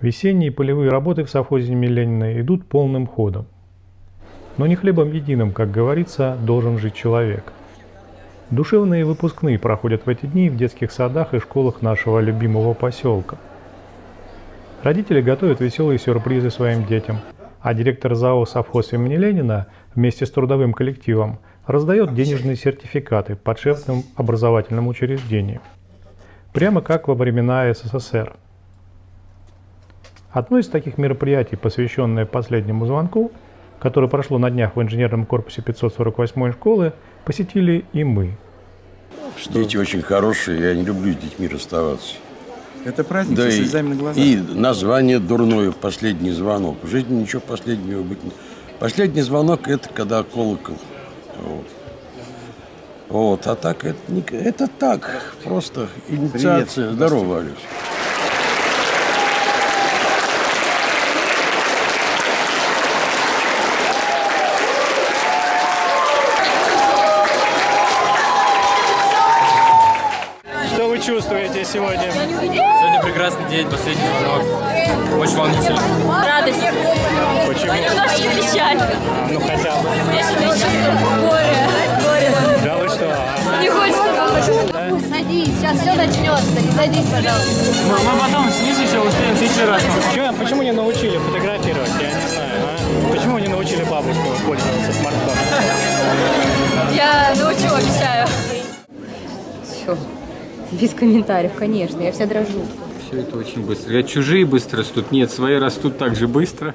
Весенние полевые работы в совхозе имени Ленина идут полным ходом. Но не хлебом единым, как говорится, должен жить человек. Душевные выпускные проходят в эти дни в детских садах и школах нашего любимого поселка. Родители готовят веселые сюрпризы своим детям, а директор ЗАО «Совхоз имени Ленина» вместе с трудовым коллективом раздает денежные сертификаты подшефным образовательным учреждениям. Прямо как во времена СССР. Одно из таких мероприятий, посвященное последнему звонку, которое прошло на днях в инженерном корпусе 548 школы, посетили и мы. Что? Дети очень хорошие, я не люблю с детьми расставаться. Это праздник да с и, слезами на глазах. И название дурное «Последний звонок». В жизни ничего последнего быть не... Последний звонок – это когда колокол. Вот. Вот, а так это, не, это так, просто инициация. Привет. Здорово, Алис. Чувствуете сегодня? Сегодня прекрасный день, последний звонок. Очень волнительно. Радость. Почему? Немножечко печаль. А, ну хотя бы. Смешанные чувства. Горе. Горе. Да вы что? а? Не хочется. Садись, сейчас все начнется. Не садись, пожалуйста. Мы, мы потом снизу еще успеем тысячу раз. Чё, почему не научили фотографировать? Я не знаю. А? Почему не научили бабушку пользоваться смартфоном? Я научу, обещаю. Все. Без комментариев, конечно. Я вся дрожу. Все это очень быстро. Я чужие быстро растут. Нет, свои растут так же быстро.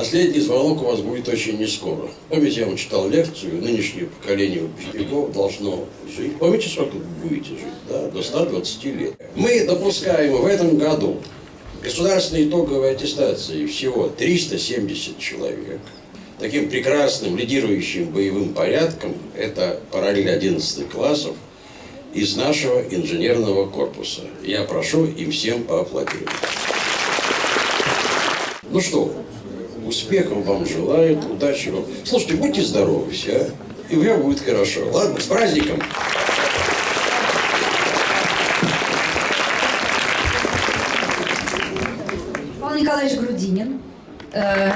Последний звонок у вас будет очень не скоро. Помните, я вам читал лекцию, нынешнее поколение выпускников должно жить. Помните, сколько вы будете жить? Да, до 120 лет. Мы допускаем в этом году государственной итоговой аттестации всего 370 человек. Таким прекрасным лидирующим боевым порядком это параллель 11 классов из нашего инженерного корпуса. Я прошу им всем поаплодировать. Ну что, успехов вам желают, удачи вам. Слушайте, будьте здоровы все, а? и у меня будет хорошо. Ладно, с праздником! Павел Николаевич Грудинин. Э,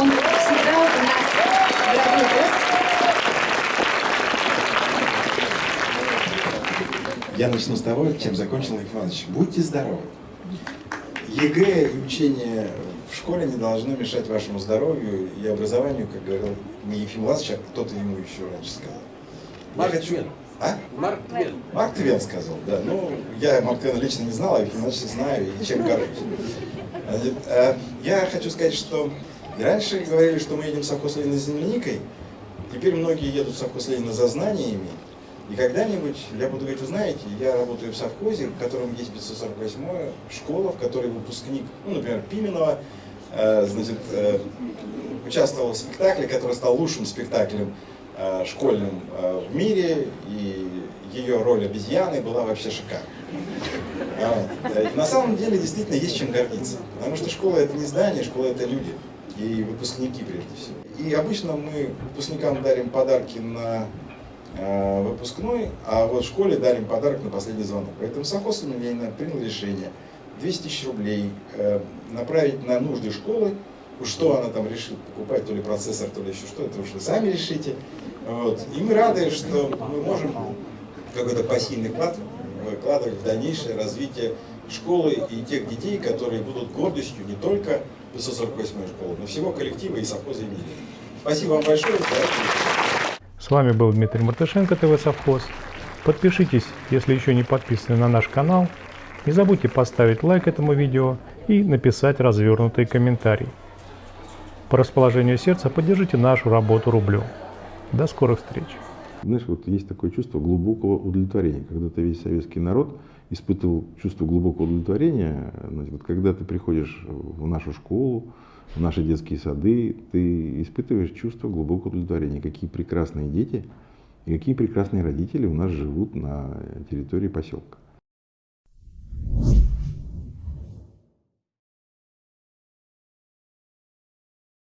Он всегда у нас дорогой гость. Я начну с того, чем закончил Лев Иванович. Будьте здоровы. ЕГЭ и учение в школе не должно мешать вашему здоровью и образованию, как говорил не Ефим Власович, а кто-то ему еще раньше сказал. Марк Твен. А? Марк Твен. Марк Твен сказал, да. Ну, я Марк Твена лично не знал, а Ефим Ивановича знаю и чем горжусь. Э, Я хочу сказать, что раньше говорили, что мы едем в совхоз Ленина за земляникой, теперь многие едут в совхоз Ленина за знаниями, и когда-нибудь, я буду говорить, вы знаете, я работаю в совхозе, в котором есть 548 школа, в которой выпускник, ну, например, Пименова, э, значит, э, участвовал в спектакле, который стал лучшим спектаклем э, школьным э, в мире, и ее роль обезьяны была вообще шикарна. А, На самом деле действительно есть чем гордиться, потому что школа это не здание, школа это люди и выпускники прежде всего. И обычно мы выпускникам дарим подарки на выпускной, а вот в школе дарим подарок на последний звонок. Поэтому совхоз Ленина принял решение 200 тысяч рублей э, направить на нужды школы. Что она там решит покупать, то ли процессор, то ли еще что, это уж вы сами решите. Вот. И мы рады, что мы можем какой-то пассивный вклад э, вкладывать в дальнейшее развитие школы и тех детей, которые будут гордостью не только 548 школы, но всего коллектива и совхоза имени. Спасибо вам большое. С вами был Дмитрий Мартышенко, ТВ Совхоз. Подпишитесь, если еще не подписаны на наш канал. Не забудьте поставить лайк этому видео и написать развернутый комментарий. По расположению сердца поддержите нашу работу рублем. До скорых встреч! Знаешь, вот есть такое чувство глубокого удовлетворения. Когда-то весь советский народ испытывал чувство глубокого удовлетворения, значит, вот когда ты приходишь в нашу школу, в наши детские сады, ты испытываешь чувство глубокого удовлетворения. Какие прекрасные дети и какие прекрасные родители у нас живут на территории поселка.